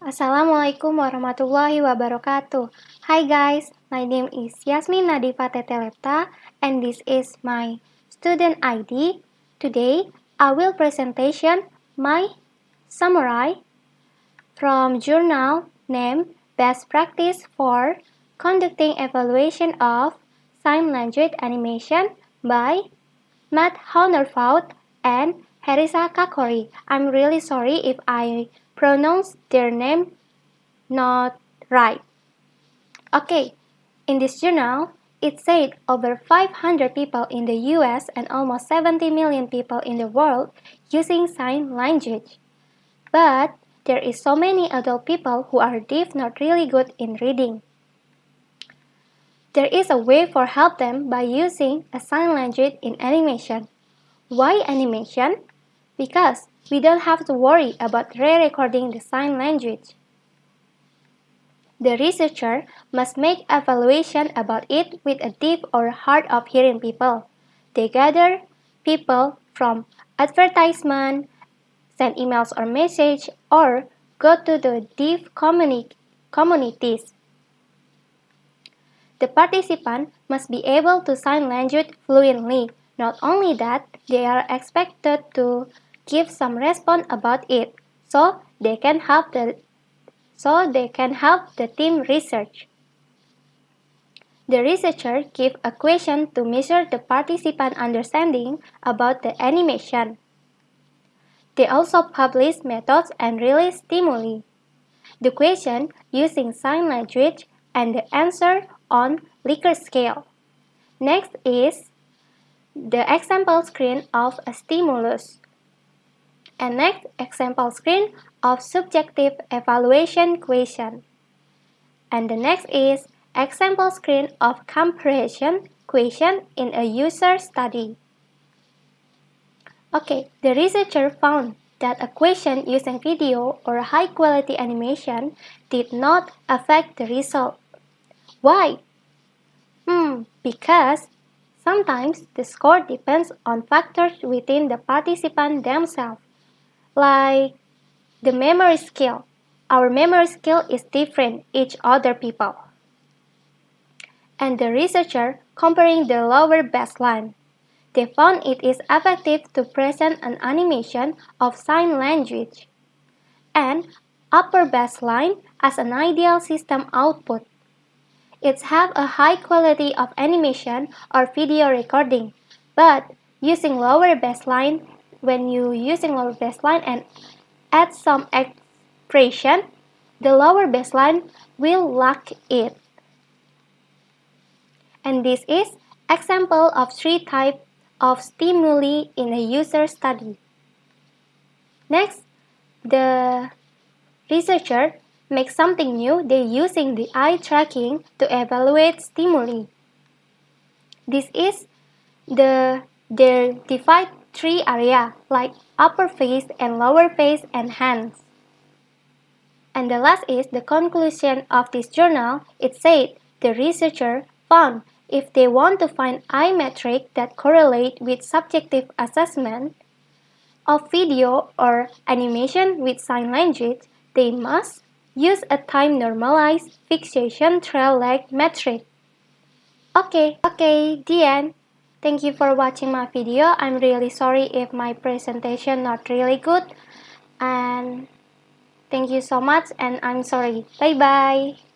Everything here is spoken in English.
Assalamualaikum warahmatullahi wabarakatuh. Hi guys, my name is Yasmin Nadifa Tetelepta and this is my student ID. Today, I will presentation my summary from journal named Best Practice for Conducting Evaluation of Sign Language Animation by Matt Honerfout and Harisa Kakori. I'm really sorry if I pronounce their name not right. Okay, in this journal, it said over 500 people in the US and almost 70 million people in the world using sign language. But there is so many adult people who are deaf not really good in reading. There is a way for help them by using a sign language in animation. Why animation? Because we don't have to worry about re-recording the sign language. The researcher must make evaluation about it with a deaf or hard of hearing people. They gather people from advertisement, send emails or message, or go to the deaf communi communities. The participant must be able to sign language fluently. Not only that, they are expected to give some response about it so they can help the so they can help the team research. The researcher give a question to measure the participant understanding about the animation. They also publish methods and release stimuli. The question using sign language and the answer on Likert scale. Next is the example screen of a stimulus and next example screen of subjective evaluation question. And the next is example screen of comparison question in a user study. Okay, the researcher found that a question using video or high-quality animation did not affect the result. Why? Hmm, because sometimes the score depends on factors within the participant themselves like the memory skill. Our memory skill is different each other people. And the researcher comparing the lower baseline. They found it is effective to present an animation of sign language and upper baseline as an ideal system output. It have a high quality of animation or video recording, but using lower baseline when you using lower baseline and add some expression, the lower baseline will lack it. And this is example of three types of stimuli in a user study. Next, the researcher makes something new. They using the eye tracking to evaluate stimuli. This is the their divide three areas like upper face and lower face and hands. And the last is the conclusion of this journal. It said the researcher found if they want to find eye metric that correlate with subjective assessment of video or animation with sign language, they must use a time normalized fixation trail lag metric. Okay, okay, the end. Thank you for watching my video. I'm really sorry if my presentation not really good. And thank you so much and I'm sorry. Bye bye.